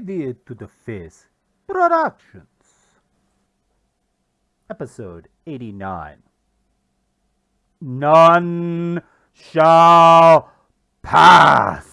88 to the Face Productions. Episode 89. None shall pass.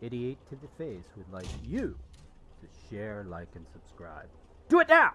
Idiot to the Face would like you to share, like, and subscribe. Do it now!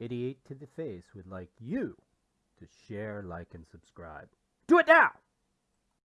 88 to the face would like you to share, like, and subscribe. Do it now!